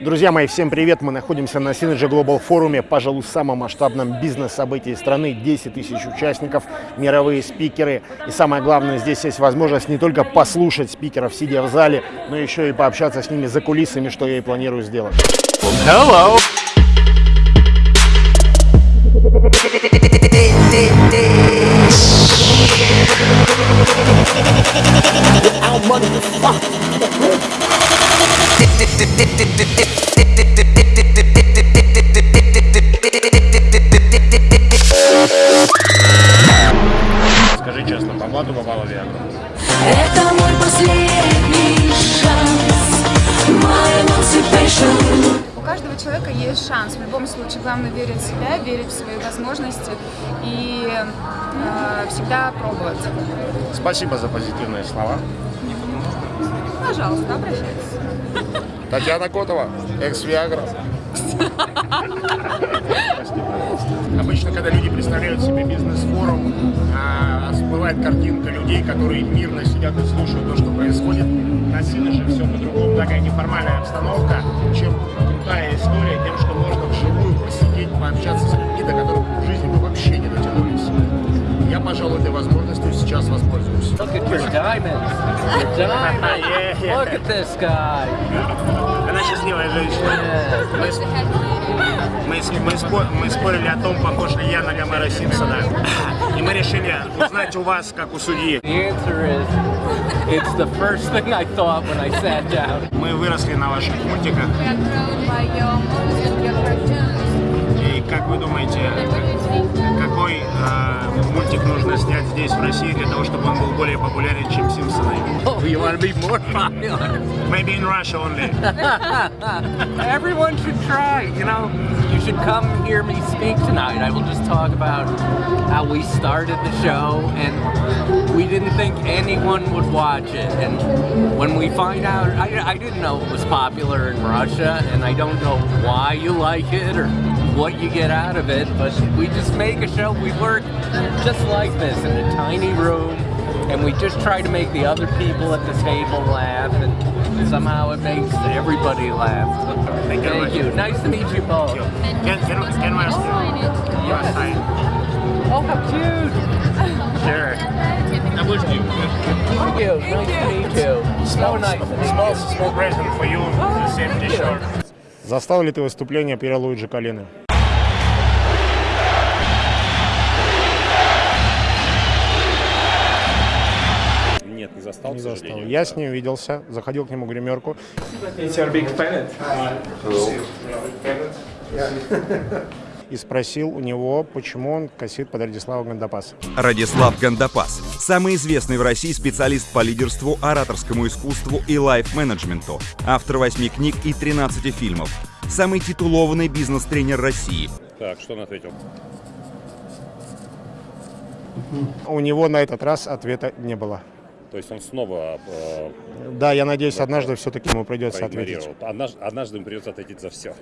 Друзья мои, всем привет! Мы находимся на Synergy Global форуме, пожалуй, самом масштабном бизнес-событии страны. 10 тысяч участников, мировые спикеры. И самое главное, здесь есть возможность не только послушать спикеров, сидя в зале, но еще и пообщаться с ними за кулисами, что я и планирую сделать. Hello! Скажи каждого человека есть шанс. В любом случае, главное верить в себя, верить в свои возможности и э, всегда пробовать. Спасибо за позитивные слова. Пожалуйста, обращайтесь. Татьяна Котова, экс-Виагра. Обычно, когда люди представляют себе бизнес-форум, а, всплывает картинка людей, которые мирно сидят и слушают то, что происходит. На же все по-другому, такая неформальная обстановка, чем крутая история тем, что можно вживую посидеть, пообщаться с людьми, до которых в жизни мы вообще не дотянулись. Я, пожалуй, этой возможностью сейчас воспользуюсь. Look at your diamonds. Your diamonds. Yeah, yeah. Look at this guy. Она счастливая женщина. Мы с- мы спо- мы спорили о том, похож ли я на Гомера Симпсона. И мы решили узнать у вас, как у судьи. The answer is, it's the first thing I thought when I sat down. Мы выросли на ваших мультиках. И как вы думаете, какой э, мультик нужно снять здесь, в России, для того, чтобы он был более популярен, чем Симпсоны? Oh, you want to be more popular? Maybe in Russia only. Everyone should try, you know. You should come hear me speak tonight. I will just talk about how we started the show and we didn't think anyone would watch it. And when we find out, I, I didn't know it was popular in Russia and I don't know why you like it or what you get out of it, but we just make a show. We work just like this in a tiny room and we just try to make the other people at the table laugh and somehow it makes everybody laugh. Thank you very Thank you. Nice to meet you both. Can, can, can I ask you? Yes. Hi. Oh, how cute. Sure. Thank you. Nice to meet you. So nice to meet Small, you. small present for you. The same thank you. t-shirt. Застал ли ты выступление Пьера Луиджи Застал, Не к застал. Я с ним виделся, заходил к нему в гримерку. И спросил у него, почему он косит под Радислава Гандапаса. Радислав Гандапас – самый известный в России специалист по лидерству, ораторскому искусству и лайф-менеджменту, автор восьми книг и 13 фильмов, самый титулованный бизнес-тренер России. Так, что он ответил? У него на этот раз ответа не было. То есть он снова э, Да, я надеюсь, однажды все-таки ему придется ответить. Однажды, однажды ему придется ответить за все.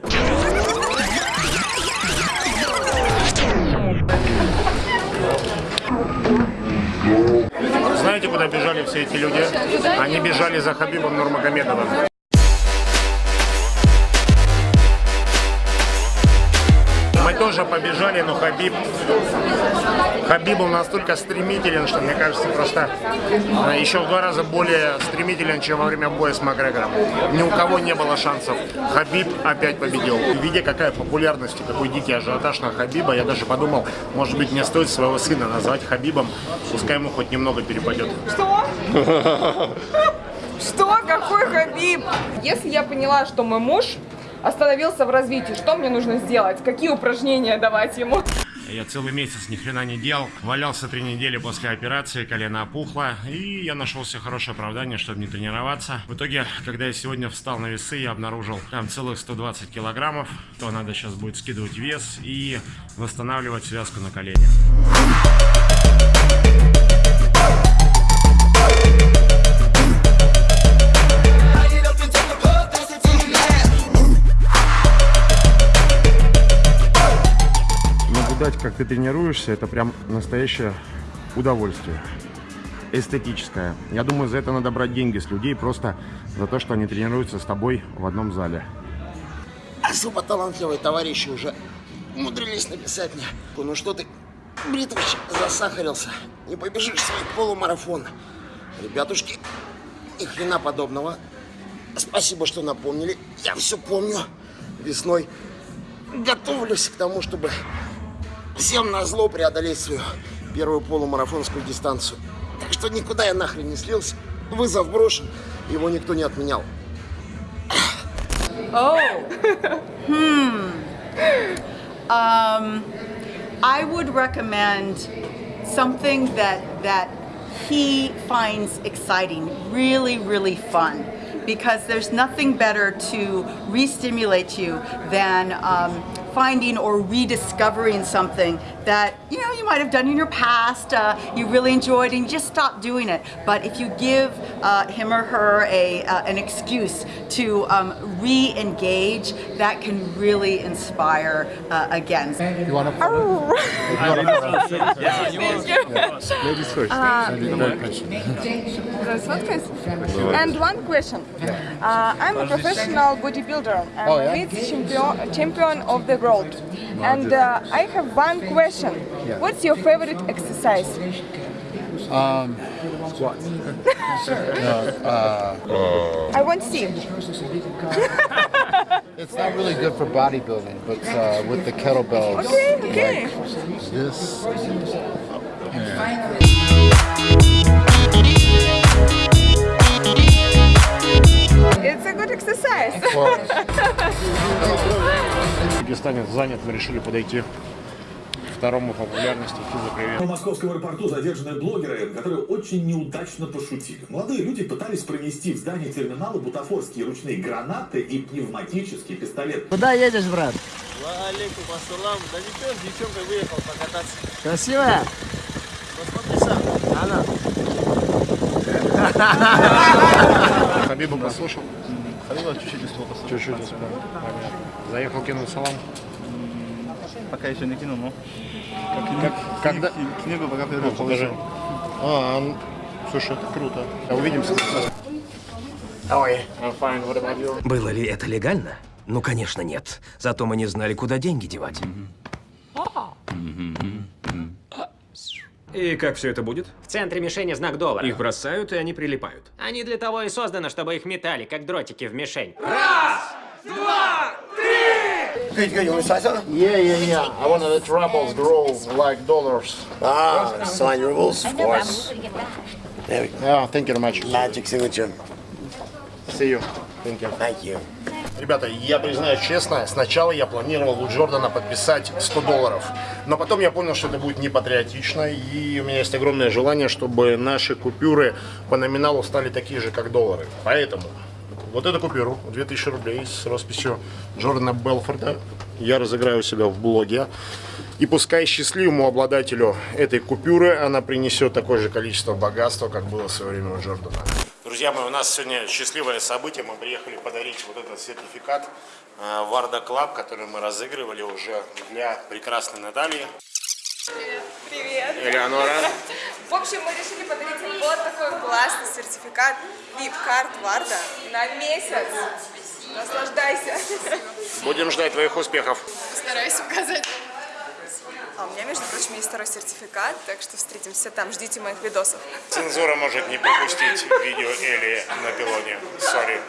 Знаете, куда бежали все эти люди? Они бежали за Хабибом Нурмагомедовым. Мы тоже побежали, но Хабиб... Хабиб был настолько стремителен, что, мне кажется, просто э, еще в два раза более стремителен, чем во время боя с Макгрегором. Ни у кого не было шансов. Хабиб опять победил. И видя, какая популярность и какой дикий ажиотаж на Хабиба, я даже подумал, может быть, мне стоит своего сына назвать Хабибом, пускай ему хоть немного перепадет. Что? Какой Хабиб? Если я поняла, что мой муж остановился в развитии, что мне нужно сделать? Какие упражнения давать ему? Я целый месяц ни хрена не делал. Валялся три недели после операции, колено опухло. И я нашел себе хорошее оправдание, чтобы не тренироваться. В итоге, когда я сегодня встал на весы, я обнаружил там целых 120 килограммов. То надо сейчас будет скидывать вес и восстанавливать связку на колене. Наблюдать, как ты тренируешься, это прям настоящее удовольствие. Эстетическое. Я думаю, за это надо брать деньги с людей просто за то, что они тренируются с тобой в одном зале. особо талантливые товарищи уже умудрились написать мне. Ну что ты, Бритвич, засахарился. Не побежишь свой полумарафон. Ребятушки, ни хрена подобного. Спасибо, что напомнили. Я все помню. Весной готовлюсь к тому, чтобы всем на зло преодолеть свою первую полумарафонскую дистанцию. Так что никуда я нахрен не слился. Вызов брошен, его никто не отменял. Oh. hmm. Um, I would recommend something that that he finds exciting, really, really fun. Because there's nothing better to re-stimulate you than um, finding or rediscovering something that you know you might have done in your past, uh, you really enjoyed, and you just stopped doing it. But if you give uh, him or her a uh, an excuse to um, re-engage, that can really inspire uh, again. You want to? Ladies first. And one question. Uh, I'm a professional bodybuilder. I'm Oh, yeah? champion, champion of the world. And uh, I have one question Yeah. What's your favorite exercise? Um, squats. uh, I want to see. it's not really good for bodybuilding, but uh, with the kettlebells, Okay, okay. like this. It's a good exercise. В Дагестане занят, мы решили подойти к второму по популярности физопривет. В московском аэропорту задержаны блогеры, которые очень неудачно пошутили. Молодые люди пытались пронести в здание терминала бутафорские ручные гранаты и пневматический пистолет. Куда едешь, брат? Алейкум ассалам. Да ничего, с девчонкой выехал покататься. Красивая? Посмотри сам. Она. Хабиба послушал? Хабиба чуть-чуть успел послушать. Чуть-чуть успел. Понятно. Заехал, кинул салам. Пока еще не кинул, но... Как, когда? Книгу пока Ну, придумал. покажи. А, ну, слушай, это круто. Увидимся. About you? Было ли это легально? Ну, конечно, нет. Зато мы не знали, куда деньги девать. И как все это будет? В центре мишени знак доллара. Их бросают, и они прилипают. Они для того и созданы, чтобы их метали, как дротики в мишень. Good, good. You want to try something? Yeah, yeah, yeah. I want the troubles grow like dollars. Ah, sign rules, of course. There we go. Yeah, thank you very much. Magic signature. See you. Thank you. Thank you. Ребята, я признаюсь честно, сначала я планировал у Джордана подписать 100 долларов. Но потом я понял, что это будет не патриотично, и у меня есть огромное желание, чтобы наши купюры по номиналу стали такие же, как доллары. Поэтому вот эту купюру, 2000 рублей с росписью Джордана Белфорда, я разыграю у себя в блоге. И пускай счастливому обладателю этой купюры она принесет такое же количество богатства, как было в свое время у Джордана. Друзья мои, у нас сегодня счастливое событие. Мы приехали подарить вот этот сертификат э, Варда Клаб, который мы разыгрывали уже для прекрасной Натальи. Привет. Элеонора. В общем, мы решили подарить им вот такой классный сертификат VIP-карт Варда на месяц. Наслаждайся. Будем ждать твоих успехов. Постараюсь указать. А у меня, между прочим, есть второй сертификат, так что встретимся там, ждите моих видосов. Цензура может не пропустить видео Эли на пилоне. Сори.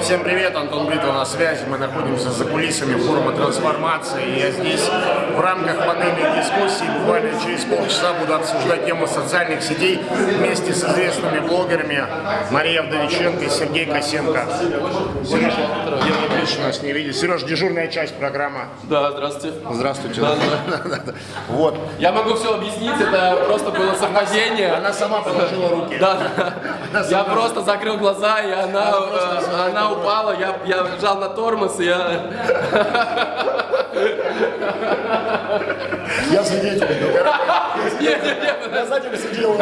Всем привет, Антон Бритва на связи. Мы находимся за кулисами форума трансформации. Я здесь в рамках панельной дискуссии буквально через полчаса буду обсуждать тему социальных сетей вместе с известными блогерами Мария Вдовиченко и Сергей Косенко. Отлично нас не видит. Сереж, дежурная часть программы. Да, здравствуйте. Здравствуйте. Да, да. Вот. Я могу все объяснить, это просто было совпадение. Она сама положила руки. Да, я просто закрыл глаза, и она, э, она упала, я, я жал на тормоз, и я... Я свидетель. Нет, нет, нет. Я за ним сидел.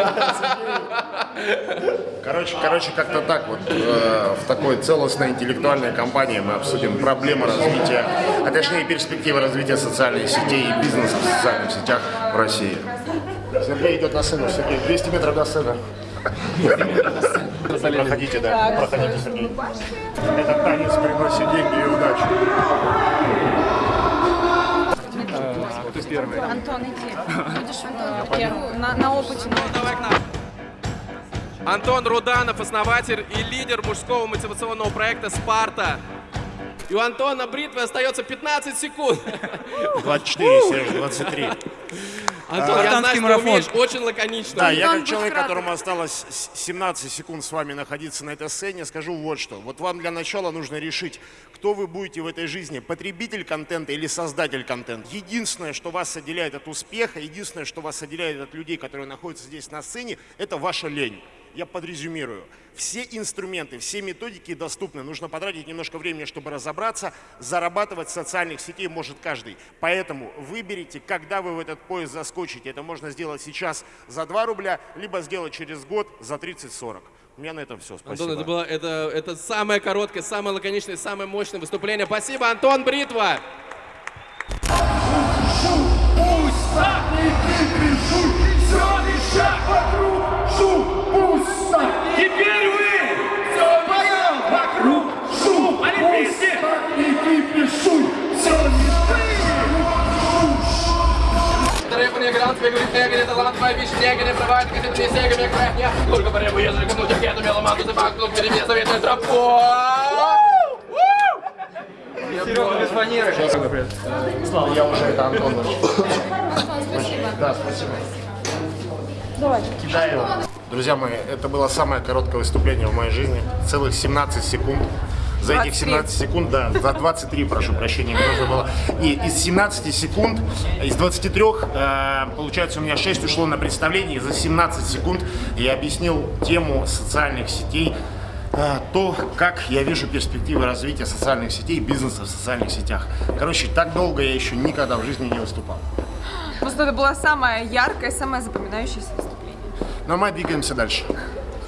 Короче, короче, как-то так вот э, в такой целостной интеллектуальной компании мы обсудим проблемы развития, а точнее перспективы развития социальных сетей и бизнеса в социальных сетях в России. Сергей идет на сцену. Сергей, 200 метров до сцены. Проходите, да, проходите, Сергей. Этот танец приносит деньги и удачу. Первый. Антон, иди. Будешь Антон, первый. На, на опыте. Антон Руданов, основатель и лидер мужского мотивационного проекта «Спарта». И у Антона бритвы остается 15 секунд. 24, Сереж, 23. Антон, А, я знаю, что марафон. умеешь очень лаконично. Да, я как человек, которому осталось с- 17 секунд с вами находиться на этой сцене, скажу вот что. Вот вам для начала нужно решить, кто вы будете в этой жизни, потребитель контента или создатель контента. Единственное, что вас отделяет от успеха, единственное, что вас отделяет от людей, которые находятся здесь на сцене, это ваша лень. Я подрезюмирую. Все инструменты, все методики доступны. Нужно потратить немножко времени, чтобы разобраться. Зарабатывать с социальных сетей может каждый. Поэтому выберите, когда вы в этот поезд заскочите. Это можно сделать сейчас за 2 рубля, либо сделать через год за 30-40. У меня на этом все. Спасибо. Антон, это было это, это самое короткое, самое лаконичное, самое мощное выступление. Спасибо, Антон Бритва! Теперь вы! Все вдвоем вокруг шум! Олимпийский! Требования грант, бегает негри, талант, мои вещи, негри, прорывает, как это сега, век верхня. Только по ребу, ежели кому-то где-то меломан, ты факт, клуб, перемес, советую тропу. Серега, без фанеры. Слава, я уже это Антон. Да, спасибо. Давай. Кидаю. Друзья мои, это было самое короткое выступление в моей жизни. Целых 17 секунд. За этих 17 секунд, да, за 23, прошу прощения, мне нужно было. И из 17 секунд, из 23, э, получается, у меня 6 ушло на представление. И за 17 секунд я объяснил тему социальных сетей, э, то, как я вижу перспективы развития социальных сетей, бизнеса в социальных сетях. Короче, так долго я еще никогда в жизни не выступал. Просто это было самое яркое, самое запоминающееся выступление. Но мы двигаемся дальше.